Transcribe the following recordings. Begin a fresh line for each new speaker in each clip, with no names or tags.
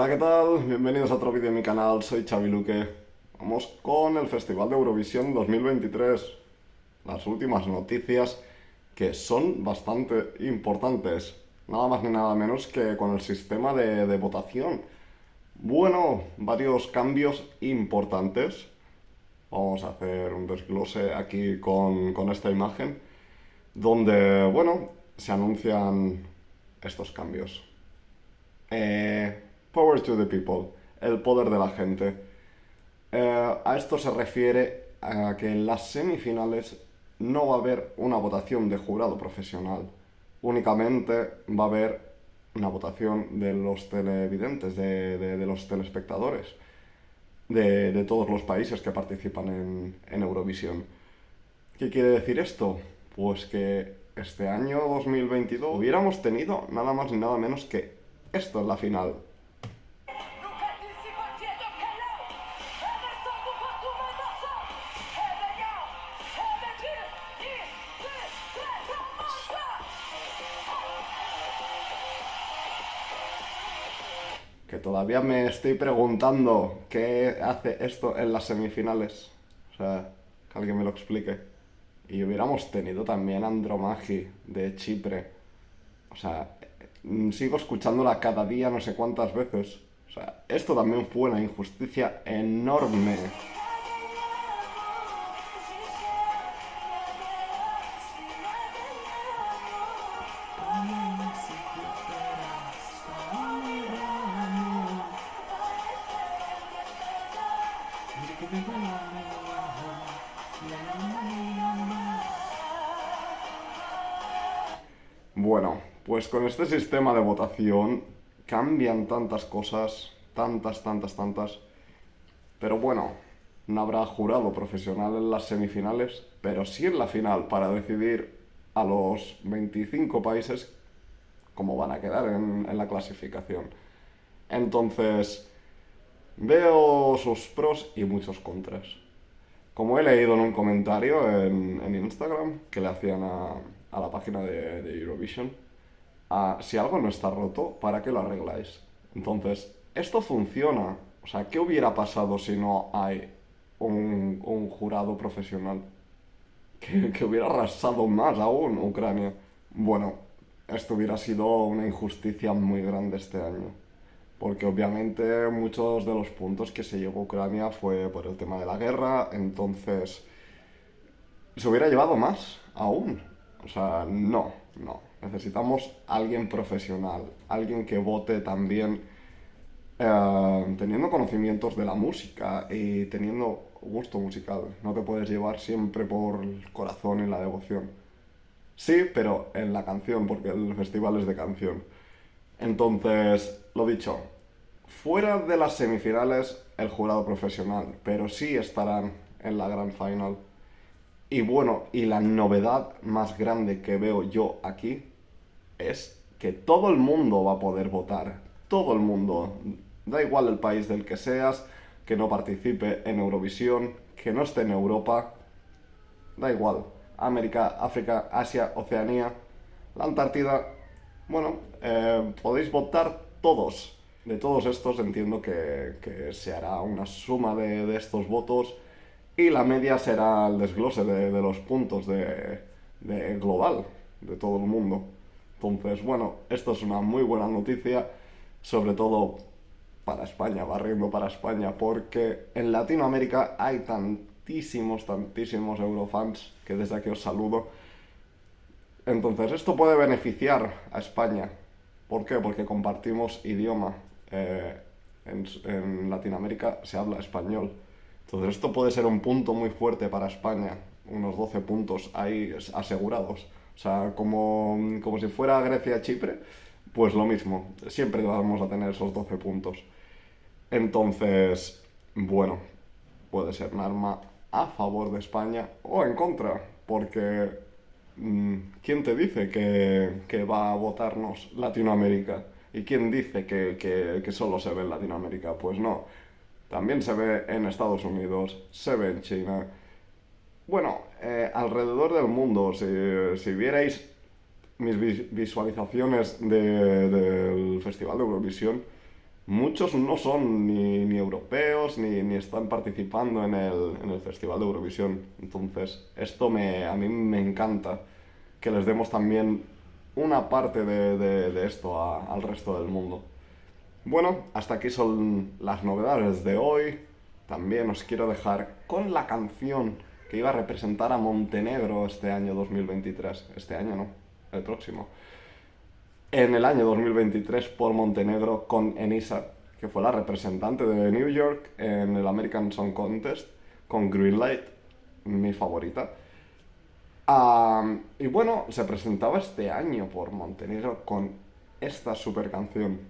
Hola, ¿qué tal? Bienvenidos a otro vídeo de mi canal, soy Xavi Luque. Vamos con el Festival de Eurovisión 2023. Las últimas noticias que son bastante importantes. Nada más ni nada menos que con el sistema de, votación. Bueno, varios cambios importantes. Vamos a hacer un desglose aquí con, con esta imagen. Donde, bueno, se anuncian estos cambios. Eh, Power to the people, el poder de la gente. Eh, a esto se refiere a que en las semifinales no va a haber una votación de jurado profesional. Únicamente va a haber una votación de los televidentes, de, los telespectadores, de, todos los países que participan en, en Eurovisión. ¿Qué quiere decir esto? Pues que este año 2022 hubiéramos tenido nada más ni nada menos que esto es la final. Todavía me estoy preguntando qué hace esto en las semifinales. O sea, que alguien me lo explique. Y hubiéramos tenido también Andromaji de Chipre. O sea, mm, sigo escuchándola cada día no sé cuántas veces. O sea, esto también fue una injusticia enorme. Bueno, pues con este sistema de votación cambian tantas cosas, tantas, tantas, tantas. Pero bueno, no habrá jurado profesional en las semifinales, pero sí en la final para decidir a los 25 países cómo van a quedar en, la clasificación. Entonces, veo sus pros y muchos contras. Como he leído en un comentario en, Instagram que le hacían a, la página de, Eurovision, si algo no está roto, ¿para qué lo arregláis? Entonces, esto funciona. O sea, ¿qué hubiera pasado si no hay un, jurado profesional? Que, que, hubiera arrasado más aún Ucrania. Bueno, esto hubiera sido una injusticia muy grande este año porque obviamente muchos de los puntos que se llevó Ucrania fue por el tema de la guerra, entonces se hubiera llevado más aún. O sea, no, no. Necesitamos alguien profesional, alguien que vote también eh, teniendo conocimientos de la música y teniendo gusto musical. No te puedes llevar siempre por el corazón y la devoción. Sí, pero en la canción, porque el festival es de canción. Entonces, lo dicho, fuera de las semifinales el jurado profesional, pero sí estarán en la gran final. Y bueno, y la novedad más grande que veo yo aquí es que todo el mundo va a poder votar. Todo el mundo. Da igual el país del que seas, que no participe en Eurovisión, que no esté en Europa. Da igual. América, África, Asia, Oceanía, la Antártida, bueno, eh, podéis votar todos. De todos estos entiendo que, se hará una suma de, estos votos y la media será el desglose de, los puntos de, global de todo el mundo. Entonces, bueno, esto es una muy buena noticia, sobre todo para España, barriendo para España, porque en Latinoamérica hay tantísimos, tantísimos eurofans que desde aquí os saludo entonces, esto puede beneficiar a España. ¿Por qué? Porque compartimos idioma. Eh, en, Latinoamérica se habla español. Entonces, esto puede ser un punto muy fuerte para España. Unos 12 puntos ahí asegurados. O sea, como, como si fuera Grecia-Chipre, pues lo mismo. Siempre vamos a tener esos 12 puntos. Entonces, bueno, puede ser un arma a favor de España o en contra, porque ¿quién te dice que, va a votarnos Latinoamérica? ¿Y quién dice que, solo se ve en Latinoamérica? Pues no. También se ve en Estados Unidos, se ve en China. Bueno, eh, alrededor del mundo, si, vierais mis visualizaciones del Festival de Eurovisión, muchos no son ni, ni europeos ni, ni, están participando en el, en el, Festival de Eurovisión. Entonces, esto me, a mí me encanta que les demos también una parte de, de, esto a, al resto del mundo. Bueno, hasta aquí son las novedades de hoy. También os quiero dejar con la canción que iba a representar a Montenegro este año 2023. Este año no, el próximo. En el año 2023 por Montenegro con Enisa, que fue la representante de New York en el American Song Contest con Greenlight, mi favorita. Y bueno, se presentaba este año por Montenegro con esta super canción.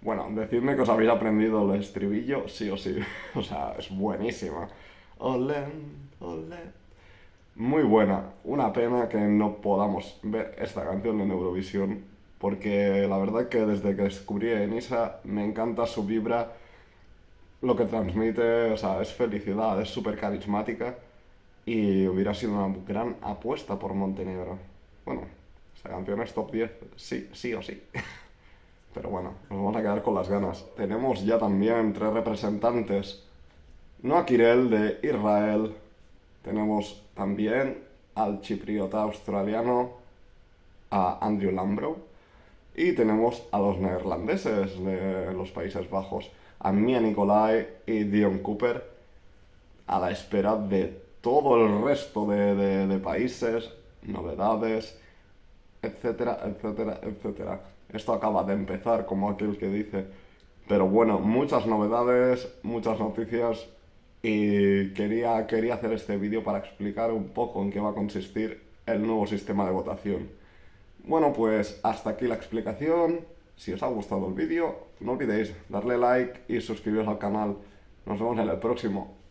Bueno, decidme que os habéis aprendido el estribillo, sí o sí. O sea, es buenísima. Ole, ole. Muy buena. Una pena que no podamos ver esta canción en Eurovisión, porque la verdad que desde que descubrí a Enisa me encanta su vibra, lo que transmite, o sea, es felicidad, es súper carismática y hubiera sido una gran apuesta por Montenegro. Bueno, esta canción es top 10, sí, sí o sí. Pero bueno, nos vamos a quedar con las ganas. Tenemos ya también tres representantes. No a Kirel de Israel. Tenemos también al chipriota australiano, a Andrew Lambro. Y tenemos a los neerlandeses de los Países Bajos, a Mia Nicolai y Dion Cooper, a la espera de todo el resto de, de países, novedades, etcétera, etcétera, etcétera. Esto acaba de empezar, como aquel que dice. Pero bueno, muchas novedades, muchas noticias y quería, quería hacer este vídeo para explicar un poco en qué va a consistir el nuevo sistema de votación. Bueno, pues hasta aquí la explicación. Si os ha gustado el vídeo, no olvidéis darle like y suscribiros al canal. Nos vemos en el próximo.